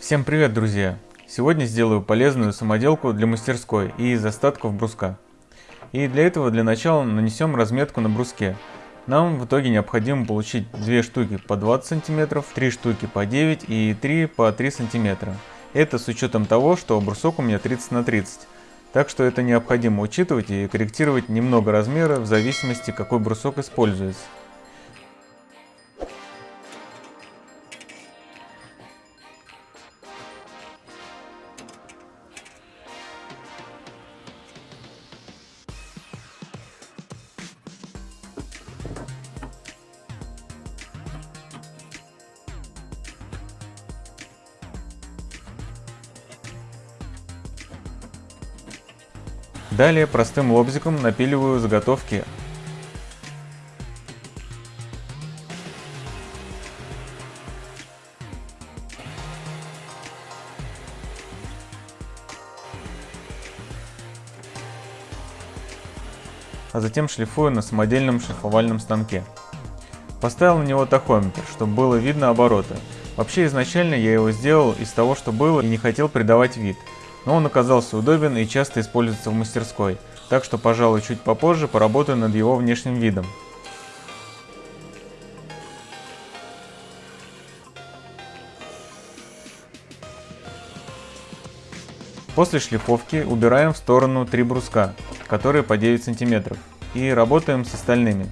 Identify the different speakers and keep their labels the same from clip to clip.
Speaker 1: Всем привет, друзья! Сегодня сделаю полезную самоделку для мастерской и из остатков бруска. И для этого для начала нанесем разметку на бруске. Нам в итоге необходимо получить 2 штуки по 20 см, 3 штуки по 9 и 3 по 3 см. Это с учетом того, что брусок у меня 30 на 30. Так что это необходимо учитывать и корректировать немного размера в зависимости какой брусок используется. Далее простым лобзиком напиливаю заготовки. А затем шлифую на самодельном шлифовальном станке. Поставил на него тахометр, чтобы было видно обороты. Вообще изначально я его сделал из того, что было и не хотел придавать вид но он оказался удобен и часто используется в мастерской, так что, пожалуй, чуть попозже поработаю над его внешним видом. После шлифовки убираем в сторону три бруска, которые по 9 см, и работаем с остальными.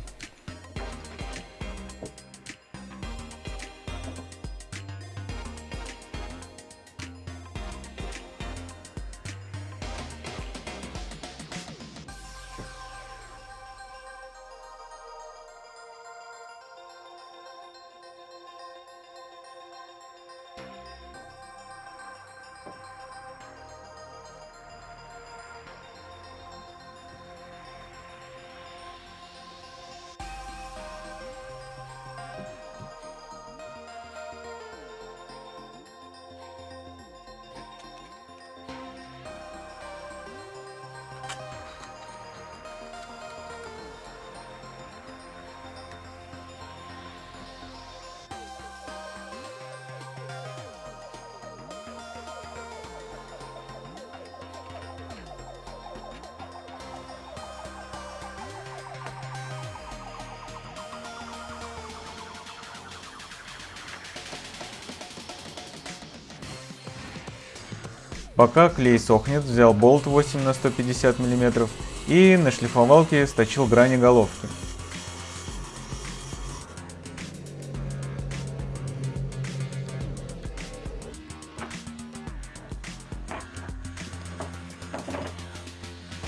Speaker 1: Пока клей сохнет, взял болт 8 на 150 мм и на шлифовалке сточил грани головки.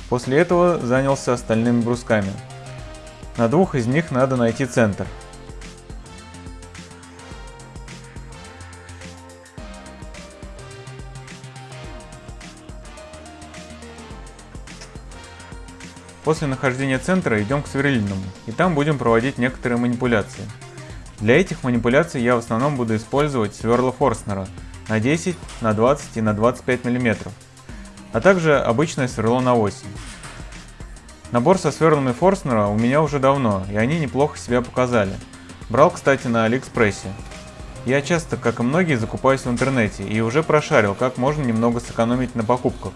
Speaker 1: После этого занялся остальными брусками. На двух из них надо найти центр. После нахождения центра идем к сверлильному, и там будем проводить некоторые манипуляции. Для этих манипуляций я в основном буду использовать сверла Форстнера на 10, на 20 и на 25 мм, а также обычное сверло на 8. Набор со сверлами Форстнера у меня уже давно, и они неплохо себя показали. Брал, кстати, на Алиэкспрессе. Я часто, как и многие, закупаюсь в интернете и уже прошарил, как можно немного сэкономить на покупках,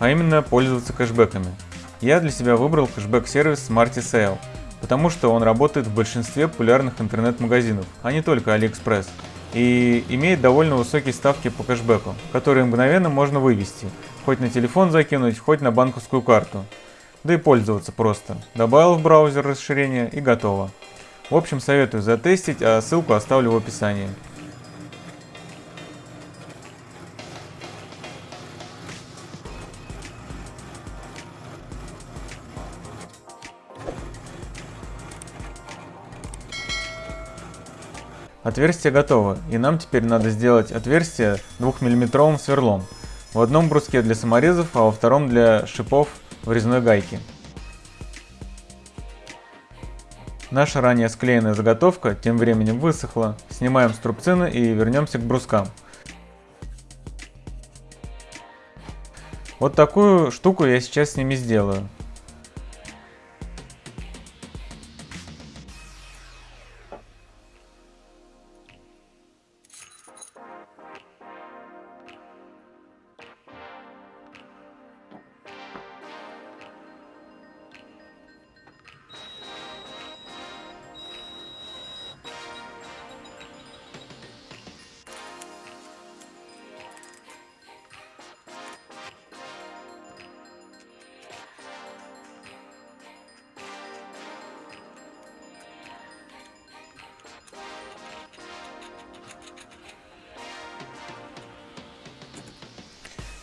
Speaker 1: а именно пользоваться кэшбэками. Я для себя выбрал кэшбэк-сервис Smarty Sale, потому что он работает в большинстве популярных интернет-магазинов, а не только AliExpress, и имеет довольно высокие ставки по кэшбэку, которые мгновенно можно вывести, хоть на телефон закинуть, хоть на банковскую карту. Да и пользоваться просто. Добавил в браузер расширение и готово. В общем, советую затестить, а ссылку оставлю в описании. Отверстие готово, и нам теперь надо сделать отверстие 2-мм сверлом. В одном бруске для саморезов, а во втором для шипов в резной гайке. Наша ранее склеенная заготовка тем временем высохла. Снимаем струбцины и вернемся к брускам. Вот такую штуку я сейчас с ними сделаю.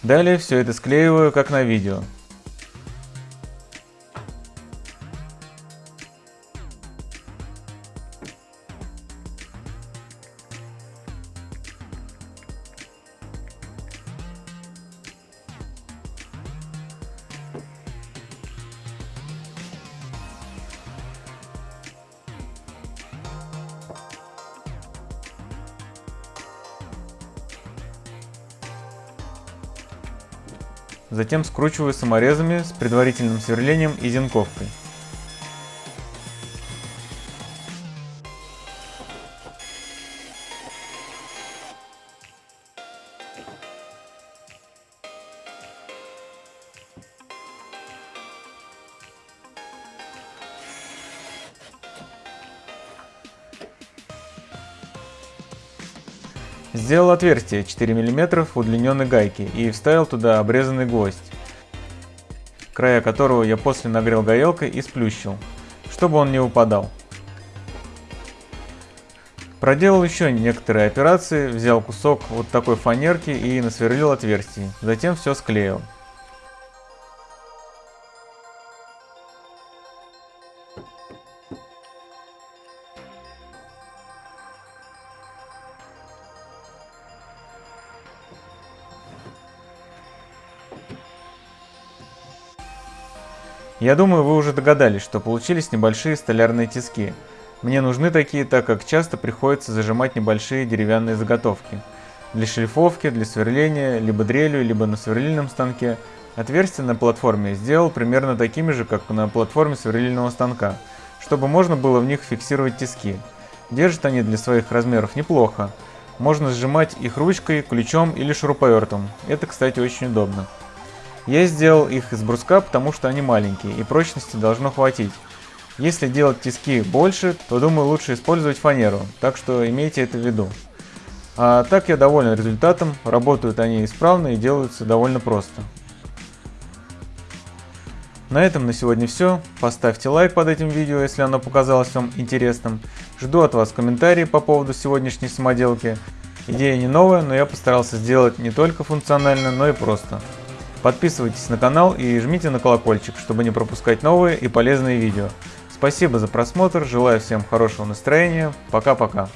Speaker 1: Далее все это склеиваю как на видео. Затем скручиваю саморезами с предварительным сверлением и зенковкой. Сделал отверстие 4 мм удлиненной гайке и вставил туда обрезанный гвоздь, края которого я после нагрел горелкой и сплющил, чтобы он не упадал. Проделал еще некоторые операции, взял кусок вот такой фанерки и насверлил отверстие, затем все склеил. Я думаю, вы уже догадались, что получились небольшие столярные тиски. Мне нужны такие, так как часто приходится зажимать небольшие деревянные заготовки. Для шлифовки, для сверления, либо дрелью, либо на сверлильном станке. Отверстия на платформе сделал примерно такими же, как на платформе сверлильного станка, чтобы можно было в них фиксировать тиски. Держат они для своих размеров неплохо. Можно сжимать их ручкой, ключом или шуруповертом. Это, кстати, очень удобно. Я сделал их из бруска, потому что они маленькие и прочности должно хватить. Если делать тиски больше, то думаю лучше использовать фанеру, так что имейте это в виду. А так я доволен результатом, работают они исправно и делаются довольно просто. На этом на сегодня все. Поставьте лайк под этим видео, если оно показалось вам интересным. Жду от вас комментарии по поводу сегодняшней самоделки. Идея не новая, но я постарался сделать не только функционально, но и просто. Подписывайтесь на канал и жмите на колокольчик, чтобы не пропускать новые и полезные видео. Спасибо за просмотр, желаю всем хорошего настроения, пока-пока.